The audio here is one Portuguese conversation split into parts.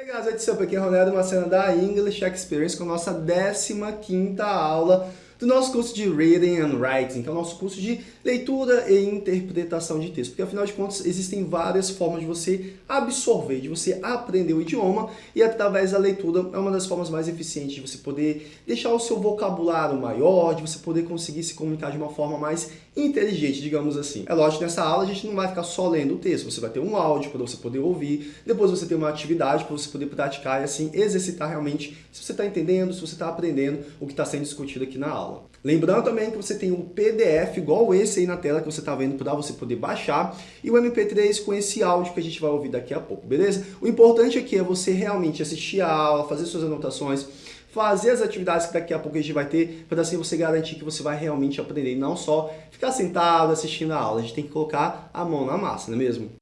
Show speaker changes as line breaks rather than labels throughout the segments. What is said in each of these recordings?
Hey guys, what's up? Aqui é Ronaldo Macena da English Experience com a nossa 15ª aula do nosso curso de Reading and Writing, que é o nosso curso de leitura e interpretação de texto. Porque, afinal de contas, existem várias formas de você absorver, de você aprender o idioma e, através da leitura, é uma das formas mais eficientes de você poder deixar o seu vocabulário maior, de você poder conseguir se comunicar de uma forma mais inteligente, digamos assim. É lógico nessa aula a gente não vai ficar só lendo o texto, você vai ter um áudio para você poder ouvir, depois você tem uma atividade para você poder praticar e assim exercitar realmente se você está entendendo, se você está aprendendo o que está sendo discutido aqui na aula. Lembrando também que você tem um PDF igual esse aí na tela que você está vendo para você poder baixar e o MP3 com esse áudio que a gente vai ouvir daqui a pouco, beleza? O importante aqui é você realmente assistir a aula, fazer suas anotações, fazer as atividades que daqui a pouco a gente vai ter, para assim você garantir que você vai realmente aprender, não só ficar sentado assistindo a aula. A gente tem que colocar a mão na massa, não é mesmo?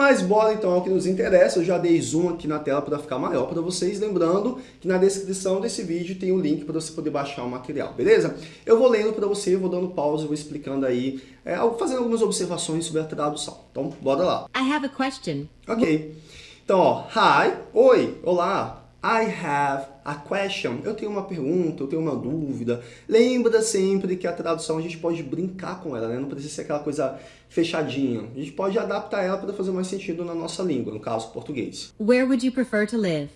Mas bora então ao que nos interessa, eu já dei zoom aqui na tela para ficar maior para vocês, lembrando que na descrição desse vídeo tem o um link para você poder baixar o material, beleza? Eu vou lendo para você, vou dando pausa, vou explicando aí, é, fazendo algumas observações sobre a tradução. Então, bora lá.
I have a question.
Ok. Então, ó, hi, oi, olá, I have a question. Eu tenho uma pergunta, eu tenho uma dúvida. Lembra sempre que a tradução a gente pode brincar com ela, né? Não precisa ser aquela coisa fechadinha. A gente pode adaptar ela para fazer mais sentido na nossa língua, no caso português.
Where would you prefer to live?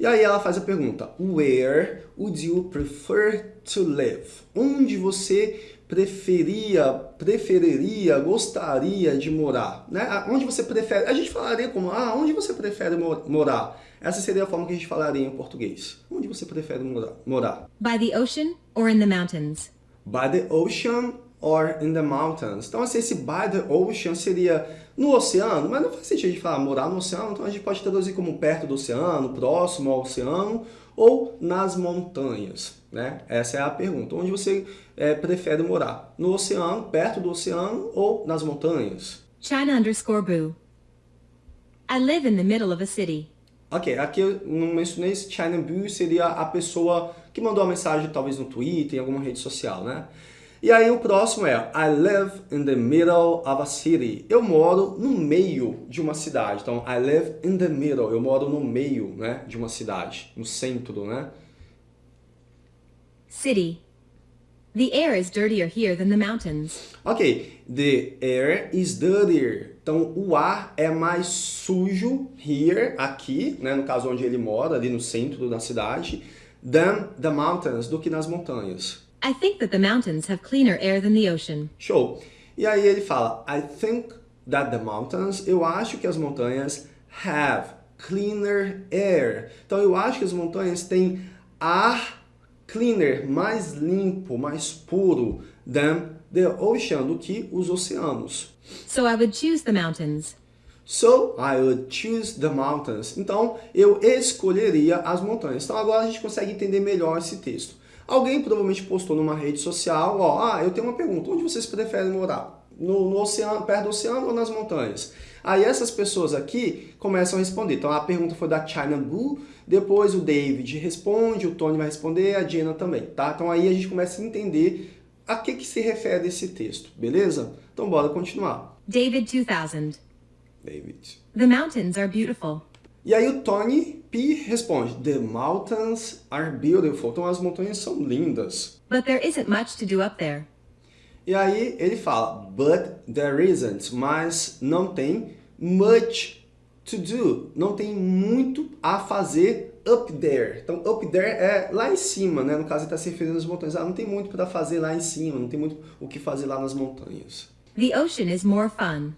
E aí ela faz a pergunta, Where would you prefer to live? Onde você preferia, preferiria, gostaria de morar? Né? Onde você prefere? A gente falaria como, ah, onde você prefere morar? Essa seria a forma que a gente falaria em português. Onde você prefere morar?
By the ocean or in the mountains?
By the ocean or in the mountains. Então, assim, esse by the ocean seria no oceano, mas não faz sentido a gente falar morar no oceano, então a gente pode traduzir como perto do oceano, próximo ao oceano, ou nas montanhas, né? Essa é a pergunta. Onde você é, prefere morar? No oceano, perto do oceano, ou nas montanhas?
China underscore boo. I live in the middle of a city.
Ok, aqui eu não mencionei esse China Blue, seria a pessoa que mandou a mensagem talvez no Twitter, em alguma rede social, né? E aí o próximo é I live in the middle of a city. Eu moro no meio de uma cidade. Então, I live in the middle. Eu moro no meio né, de uma cidade, no centro, né?
City. The air is dirtier here than the mountains.
Ok, the air is dirtier. Então, o ar é mais sujo here, aqui, né, no caso onde ele mora, ali no centro da cidade, than the mountains, do que nas montanhas.
I think that the mountains have cleaner air than the ocean.
Show. E aí ele fala, I think that the mountains, eu acho que as montanhas have cleaner air. Então, eu acho que as montanhas têm ar cleaner, mais limpo, mais puro than the ocean, do que os oceanos.
So I would choose the mountains.
So I would choose the mountains. Então, eu escolheria as montanhas. Então, agora a gente consegue entender melhor esse texto. Alguém provavelmente postou numa rede social, ó, ah, eu tenho uma pergunta, onde vocês preferem morar? No, no oceano, perto do oceano ou nas montanhas? Aí essas pessoas aqui começam a responder. Então a pergunta foi da China Blue, depois o David responde, o Tony vai responder, a Jenna também, tá? Então aí a gente começa a entender a que, que se refere esse texto, beleza? Então bora continuar.
David 2000.
David.
The mountains are beautiful.
E aí o Tony P responde, The mountains are beautiful. Então as montanhas são lindas.
But there isn't much to do up there.
E aí ele fala, but there isn't, mas não tem much to do, não tem muito a fazer up there. Então, up there é lá em cima, né? No caso, ele está se referindo às montanhas. Ah, não tem muito para fazer lá em cima, não tem muito o que fazer lá nas montanhas.
The ocean is more fun.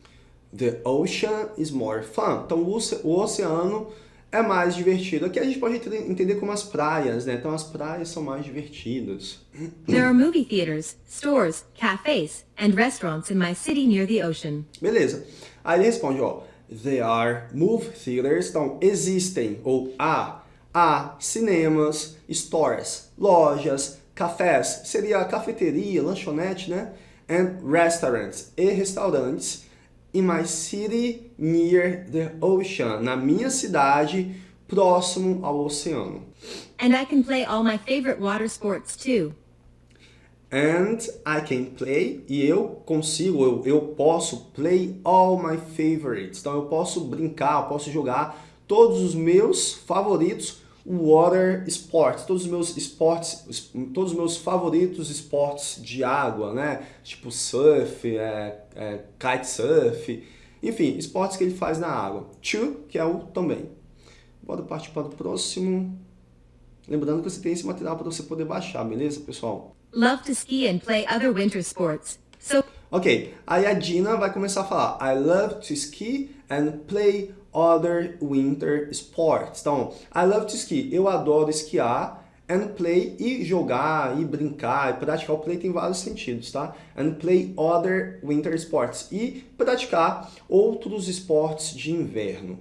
The ocean is more fun. Então, o oceano é mais divertido. Aqui a gente pode entender como as praias, né? Então as praias são mais divertidas.
There are movie theaters, stores, cafes and restaurants in my city near the ocean.
Beleza. Aí ele responde, ó, there are movie theaters, então existem ou há há cinemas, stores, lojas, cafés, seria cafeteria, lanchonete, né? And restaurants e restaurantes in my city near the ocean. Na minha cidade, próximo ao oceano.
And I can play all my favorite water sports too.
And I can play, e eu consigo, eu, eu posso play all my favorites. Então eu posso brincar, eu posso jogar todos os meus favoritos water sports, todos os meus esportes, todos os meus favoritos esportes de água, né? Tipo surf, é, é, kitesurf, enfim, esportes que ele faz na água. To, que é o também. Bora partir para o próximo. Lembrando que você tem esse material para você poder baixar, beleza, pessoal?
Love to ski and play other winter sports. So
Ok, aí a Dina vai começar a falar I love to ski and play other winter sports. Então, I love to ski, eu adoro esquiar and play e jogar e brincar e praticar. O play tem vários sentidos, tá? And play other winter sports e praticar outros esportes de inverno.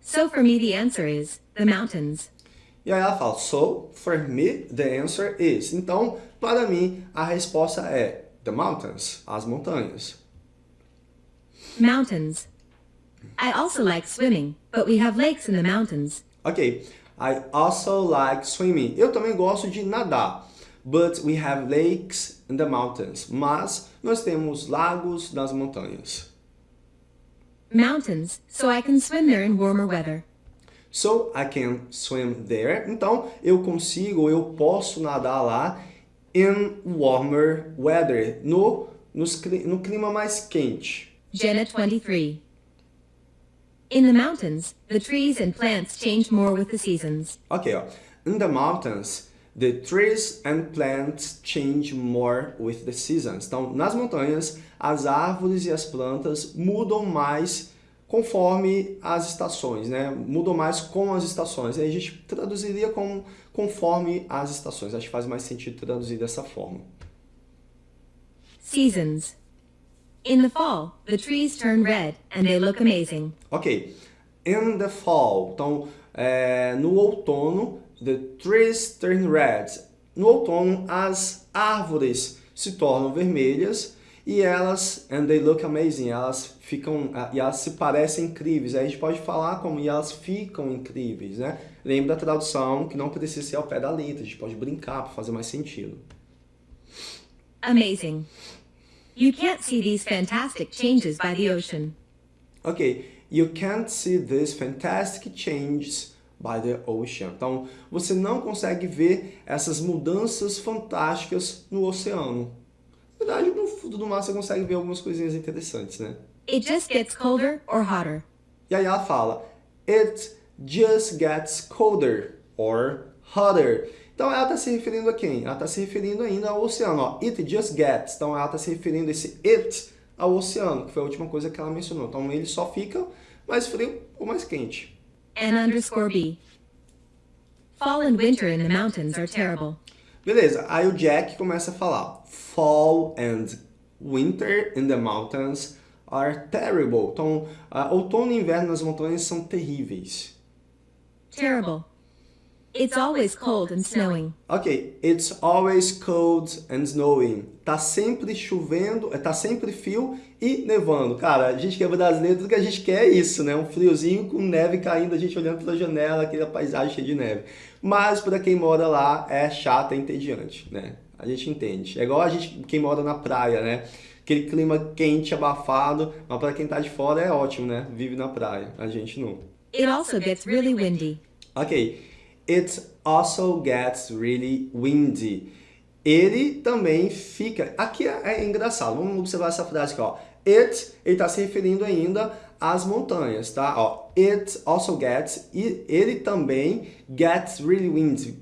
So for me the answer is the mountains.
E aí ela fala, so for me the answer is. Então, para mim a resposta é the mountains, as montanhas.
Mountains. I also like swimming, but we have lakes in the mountains.
Ok, I also like swimming. Eu também gosto de nadar. But we have lakes in the mountains. Mas nós temos lagos nas montanhas.
Mountains, so I can swim there in warmer weather.
So I can swim there. Então eu consigo, eu posso nadar lá in warmer weather, no, nos, no clima mais quente.
Jenna 23. In the mountains, the trees and plants change more with the seasons.
Ok, ó. In the mountains, the trees and plants change more with the seasons. Então, nas montanhas, as árvores e as plantas mudam mais conforme as estações, né? Mudam mais com as estações. Aí a gente traduziria como conforme as estações. Acho que faz mais sentido traduzir dessa forma.
Seasons. In the fall, the trees turn red and they look amazing.
Ok. In the fall. Então, é, no outono, the trees turn red. No outono, as árvores se tornam vermelhas e elas, and they look amazing, elas ficam, e elas se parecem incríveis. Aí a gente pode falar como, e elas ficam incríveis, né? Lembra da tradução que não precisa ser ao pé da letra, a gente pode brincar para fazer mais sentido.
Amazing. You can't see these fantastic changes by the ocean.
Ok, you can't see these fantastic changes by the ocean. Então, você não consegue ver essas mudanças fantásticas no oceano. Na verdade, no fundo do mar você consegue ver algumas coisinhas interessantes, né?
It just gets colder or hotter.
E aí ela fala, it just gets colder or hotter. Então ela está se referindo a quem? Ela está se referindo ainda ao oceano. Ó. It just gets. Então ela está se referindo esse it ao oceano, que foi a última coisa que ela mencionou. Então ele só fica mais frio ou mais quente.
N underscore B. Fall and winter in the mountains are terrible.
Beleza, aí o Jack começa a falar Fall and winter in the mountains are terrible. Então, uh, outono e inverno nas montanhas são terríveis.
Terrible. It's always cold and snowing.
Ok, it's always cold and snowing. Tá sempre chovendo, tá sempre frio e nevando. Cara, a gente que é brasileiro, tudo que a gente quer é isso, né? Um friozinho com neve caindo, a gente olhando pela janela, aquela paisagem cheia de neve. Mas para quem mora lá é chato e entediante, né? A gente entende. É igual a gente, quem mora na praia, né? Aquele clima quente, abafado, mas para quem tá de fora é ótimo, né? Vive na praia. A gente não.
It also gets really windy.
Ok. It also gets really windy. Ele também fica... Aqui é, é engraçado, vamos observar essa frase aqui, ó. It, ele está se referindo ainda às montanhas, tá? Ó, it also gets, e ele também gets really windy.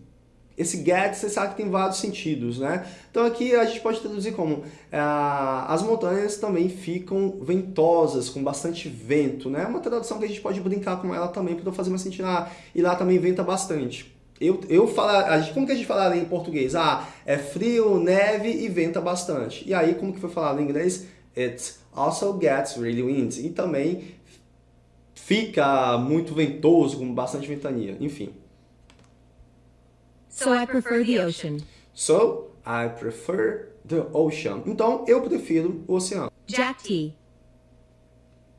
Esse get, você sabe que tem vários sentidos, né? Então aqui a gente pode traduzir como ah, as montanhas também ficam ventosas, com bastante vento, né? Uma tradução que a gente pode brincar com ela também para fazer mais sentido. Ah, e lá também venta bastante. Eu, eu falar, como que a gente falaria em português? Ah, é frio, neve e venta bastante. E aí, como que foi falado em inglês? It also gets really windy. E também fica muito ventoso, com bastante ventania. Enfim.
So I prefer the ocean.
So, I prefer the ocean. Então, eu prefiro o oceano.
Jack T.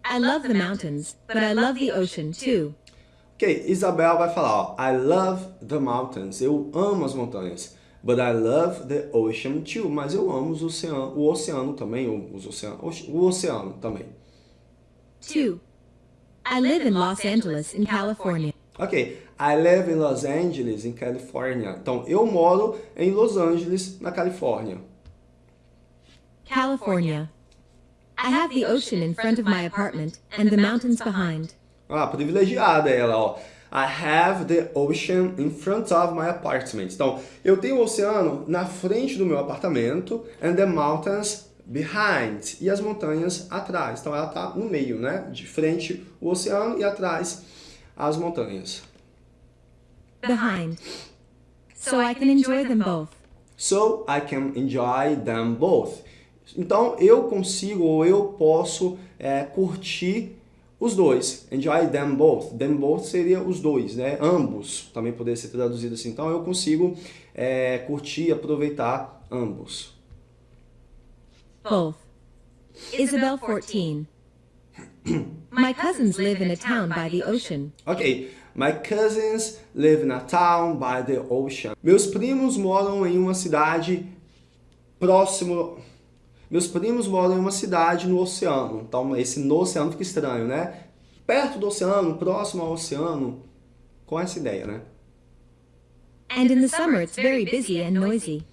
I love the mountains, but I love the ocean too.
Ok, Isabel vai falar, ó, I love the mountains. Eu amo as montanhas. But I love the ocean too. Mas eu amo os oceano, o oceano também, os oceano, o oceano também.
2. I live in Los Angeles, in California.
Ok, I live in Los Angeles, in California. Então, eu moro em Los Angeles, na Califórnia.
California. I have the ocean in front of my apartment and the mountains behind.
Ah, privilegiada ela, ó. I have the ocean in front of my apartment. Então, eu tenho o oceano na frente do meu apartamento and the mountains behind. E as montanhas atrás. Então, ela está no meio, né? De frente o oceano e atrás as montanhas.
Behind. So I can enjoy them both.
So I can enjoy them both. Então, eu consigo ou eu posso é, curtir os dois. Enjoy them both. Them both seria os dois, né? Ambos. Também poderia ser traduzido assim. Então, eu consigo é, curtir e aproveitar ambos.
Both. Isabel 14. My cousins live in a town by the ocean.
Ok. My cousins live in a town by the ocean. Meus primos moram em uma cidade próximo... Meus primos moram em uma cidade no oceano. Então, esse no oceano fica estranho, né? Perto do oceano, próximo ao oceano. Com essa ideia, né?
And in the summer it's very busy and noisy.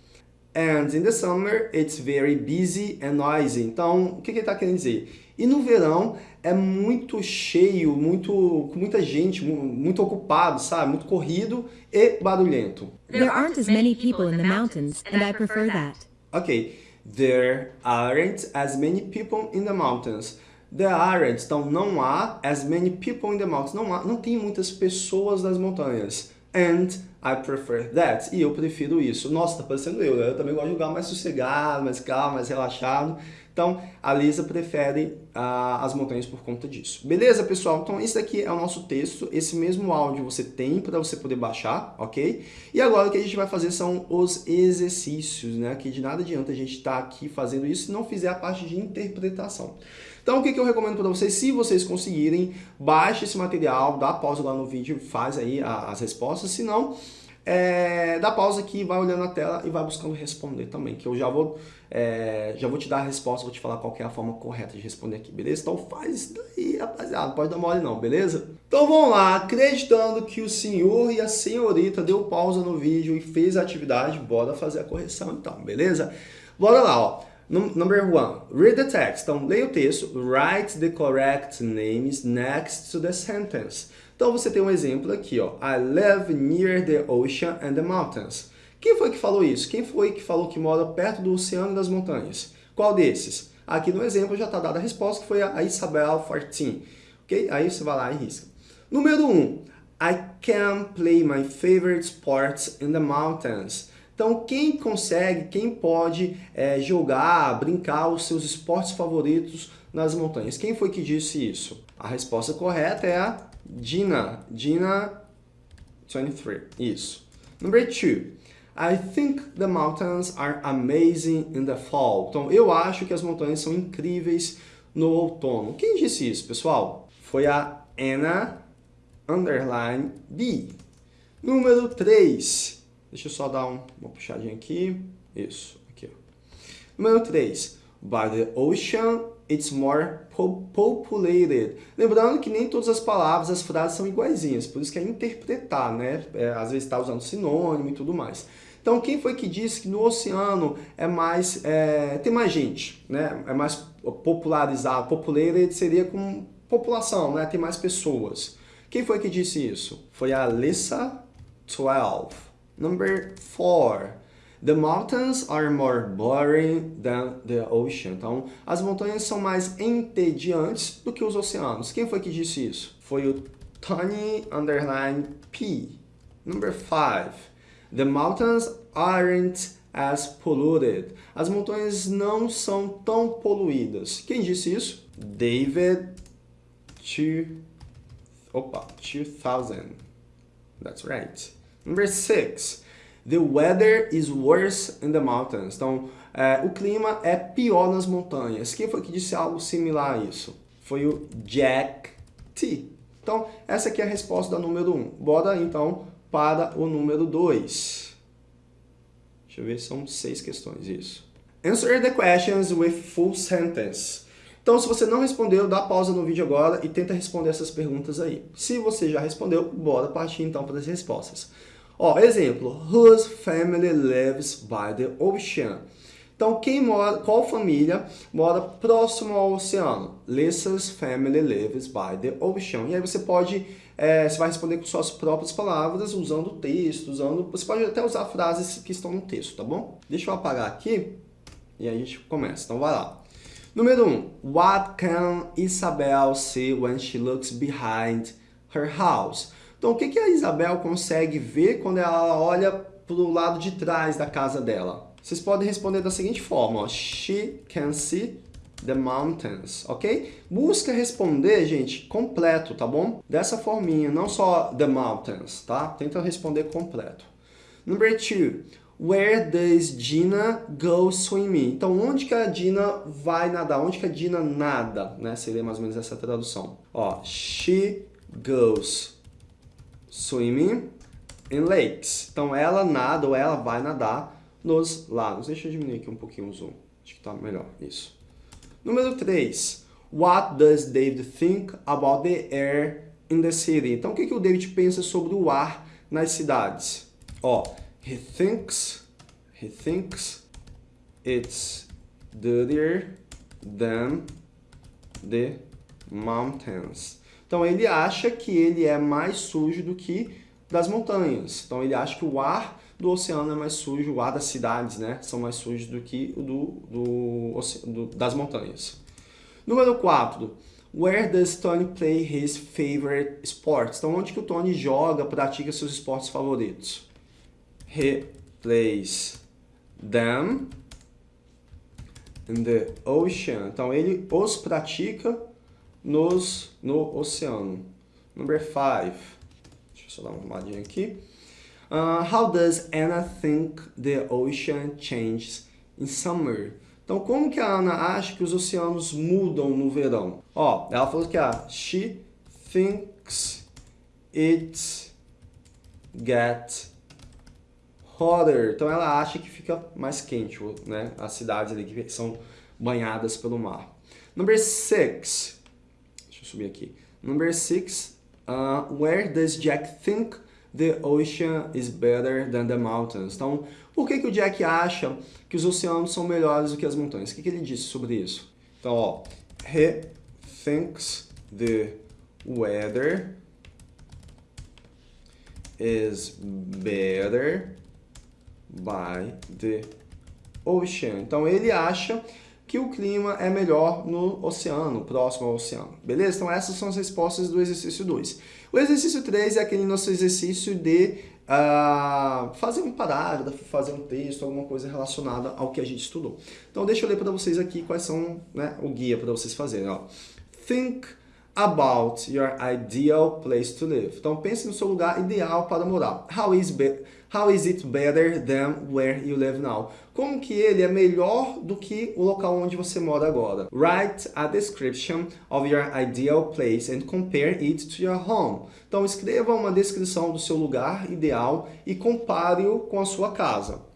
And in the summer, it's very busy and noisy. Então, o que, que ele está querendo dizer? E no verão é muito cheio, muito, com muita gente, muito ocupado, sabe? Muito corrido e barulhento.
There aren't as many people in the mountains, and I prefer that.
Ok. There aren't as many people in the mountains. There aren't, então não há as many people in the mountains. Não, há, não tem muitas pessoas nas montanhas. And I prefer that. E eu prefiro isso. Nossa, tá parecendo eu, né? Eu também gosto de lugar mais sossegado, mais calmo, mais relaxado. Então, a Lisa prefere uh, as montanhas por conta disso. Beleza, pessoal? Então, esse aqui é o nosso texto. Esse mesmo áudio você tem para você poder baixar, ok? E agora o que a gente vai fazer são os exercícios, né? Que de nada adianta a gente estar tá aqui fazendo isso se não fizer a parte de interpretação. Então, o que, que eu recomendo para vocês? Se vocês conseguirem, baixe esse material, dá pausa lá no vídeo, faz aí as respostas. Se não, é, dá pausa aqui, vai olhando a tela e vai buscando responder também, que eu já vou, é, já vou te dar a resposta, vou te falar qual é a forma correta de responder aqui, beleza? Então faz isso daí, rapaziada, pode dar mole não, beleza? Então vamos lá, acreditando que o senhor e a senhorita deu pausa no vídeo e fez a atividade, bora fazer a correção então, beleza? Bora lá, ó. Number one, read the text. Então, leia o texto, write the correct names next to the sentence. Então você tem um exemplo aqui, ó. I live near the ocean and the mountains. Quem foi que falou isso? Quem foi que falou que mora perto do oceano e das montanhas? Qual desses? Aqui no exemplo já está dada a resposta, que foi a Isabel 14. Ok? Aí você vai lá e risca. Número 1. Um, I can play my favorite sports in the mountains. Então, quem consegue, quem pode é, jogar, brincar os seus esportes favoritos nas montanhas? Quem foi que disse isso? A resposta correta é a Gina, Gina 23, isso. Number two, I think the mountains are amazing in the fall. Então, eu acho que as montanhas são incríveis no outono. Quem disse isso, pessoal? Foi a Anna underline B. Número 3. Deixa eu só dar um, uma puxadinha aqui. Isso, aqui. Ó. Número 3. By the ocean it's more populated. Lembrando que nem todas as palavras, as frases são iguaizinhas, por isso que é interpretar, né? É, às vezes está usando sinônimo e tudo mais. Então, quem foi que disse que no oceano é mais, é, tem mais gente, né? É mais popularizado, populated seria com população, né? Tem mais pessoas. Quem foi que disse isso? Foi a Alyssa 12. Number 4. The mountains are more boring than the ocean. Então, as montanhas são mais entediantes do que os oceanos. Quem foi que disse isso? Foi o Tony underline P. Number 5. The mountains aren't as polluted. As montanhas não são tão poluídas. Quem disse isso? David two, opa, 2000. That's right. Number 6. The weather is worse in the mountains. Então, é, o clima é pior nas montanhas. Quem foi que disse algo similar a isso? Foi o Jack T. Então, essa aqui é a resposta da número 1. Um. Bora, então, para o número 2. Deixa eu ver, são seis questões, isso. Answer the questions with full sentence. Então, se você não respondeu, dá pausa no vídeo agora e tenta responder essas perguntas aí. Se você já respondeu, bora partir então para as respostas. Ó, exemplo, whose family lives by the ocean? Então, quem mora, qual família mora próximo ao oceano? Lisa's family lives by the ocean. E aí você pode, é, você vai responder com suas próprias palavras, usando o texto, usando, você pode até usar frases que estão no texto, tá bom? Deixa eu apagar aqui e aí a gente começa. Então, vai lá. Número 1. Um, what can Isabel see when she looks behind her house? Então, o que, que a Isabel consegue ver quando ela olha para o lado de trás da casa dela? Vocês podem responder da seguinte forma, ó. She can see the mountains, ok? Busca responder, gente, completo, tá bom? Dessa forminha, não só the mountains, tá? Tenta responder completo. Number 2. Where does Gina go swimming? Então, onde que a Dina vai nadar? Onde que a Dina nada? Né? Seria mais ou menos essa tradução. Ó, she goes swimming in lakes. Então, ela nada ou ela vai nadar nos lagos. Deixa eu diminuir aqui um pouquinho o zoom. Acho que tá melhor. Isso. Número 3. What does David think about the air in the city? Então, o que, que o David pensa sobre o ar nas cidades? Ó, He thinks, he thinks it's dirtier than the mountains. Então ele acha que ele é mais sujo do que das montanhas. Então ele acha que o ar do oceano é mais sujo, o ar das cidades, né, são mais sujos do que o do, do, do das montanhas. Número 4. Where does Tony play his favorite sports? Então onde que o Tony joga, pratica seus esportes favoritos? replace them in the ocean. Então, ele os pratica nos, no oceano. Number five. Deixa eu só dar uma arrumadinha aqui. Uh, how does Anna think the ocean changes in summer? Então, como que a Ana acha que os oceanos mudam no verão? Ó, ela falou que a she thinks it gets hotter. Então ela acha que fica mais quente, né? As cidades ali que são banhadas pelo mar. Number six. Deixa eu subir aqui. Number six. Uh, where does Jack think the ocean is better than the mountains? Então, por que, que o Jack acha que os oceanos são melhores do que as montanhas? O que, que ele disse sobre isso? Então, ó, he thinks the weather is better by the ocean. Então ele acha que o clima é melhor no oceano, próximo ao oceano. Beleza? Então essas são as respostas do exercício 2. O exercício 3 é aquele nosso exercício de uh, fazer um parágrafo, fazer um texto, alguma coisa relacionada ao que a gente estudou. Então deixa eu ler para vocês aqui quais são né, o guia para vocês fazerem. Ó. Think about your ideal place to live. Então pense no seu lugar ideal para morar. How is, how is it better than where you live now? Como que ele é melhor do que o local onde você mora agora? Write a description of your ideal place and compare it to your home. Então escreva uma descrição do seu lugar ideal e compare-o com a sua casa.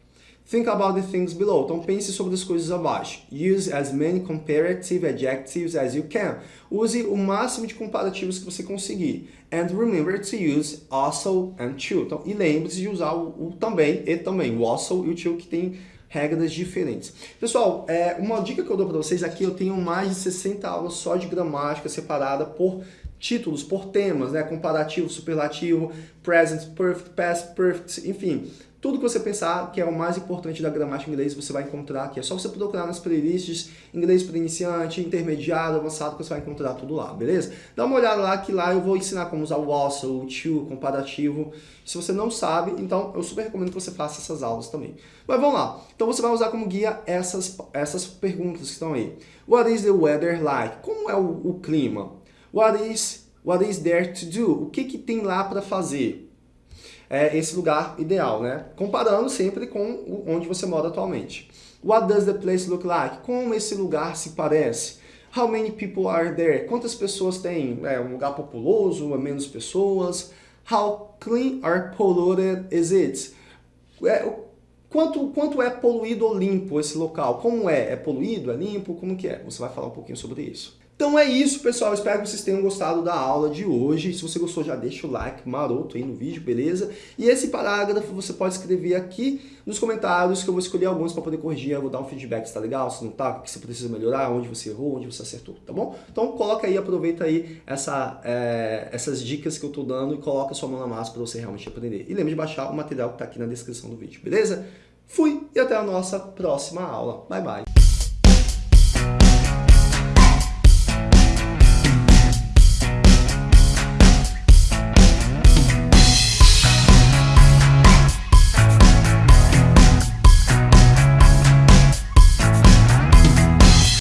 Think about the things below. Então pense sobre as coisas abaixo. Use as many comparative adjectives as you can. Use o máximo de comparativos que você conseguir. And remember to use also and to. Então, e lembre-se de usar o, o, também e também. O also e o to que tem regras diferentes. Pessoal, é, uma dica que eu dou para vocês aqui, eu tenho mais de 60 aulas só de gramática separada por títulos, por temas, né? Comparativo, superlativo, present perfect, past perfect, enfim. Tudo que você pensar que é o mais importante da gramática inglesa você vai encontrar aqui. É só você procurar nas playlists inglês para iniciante, intermediário, avançado, que você vai encontrar tudo lá, beleza? Dá uma olhada lá que lá eu vou ensinar como usar o also, o to, comparativo. Se você não sabe, então eu super recomendo que você faça essas aulas também. Mas vamos lá. Então você vai usar como guia essas, essas perguntas que estão aí. What is the weather like? Como é o, o clima? What is, what is there to do? O que, que tem lá para fazer? É, esse lugar ideal, né? Comparando sempre com onde você mora atualmente. What does the place look like? Como esse lugar se parece? How many people are there? Quantas pessoas tem? É um lugar populoso? É menos pessoas? How clean or polluted is it? É, Quanto, quanto é poluído ou limpo esse local? Como é? É poluído? É limpo? Como que é? Você vai falar um pouquinho sobre isso. Então é isso, pessoal. Espero que vocês tenham gostado da aula de hoje. Se você gostou, já deixa o like maroto aí no vídeo, beleza? E esse parágrafo você pode escrever aqui nos comentários, que eu vou escolher alguns para poder corrigir. Eu vou dar um feedback se tá legal, se não tá, o que você precisa melhorar, onde você errou, onde você acertou, tá bom? Então coloca aí, aproveita aí essa, é, essas dicas que eu tô dando e coloca sua mão na massa para você realmente aprender. E lembre de baixar o material que tá aqui na descrição do vídeo, beleza? Fui e até a nossa próxima aula. Bye, bye!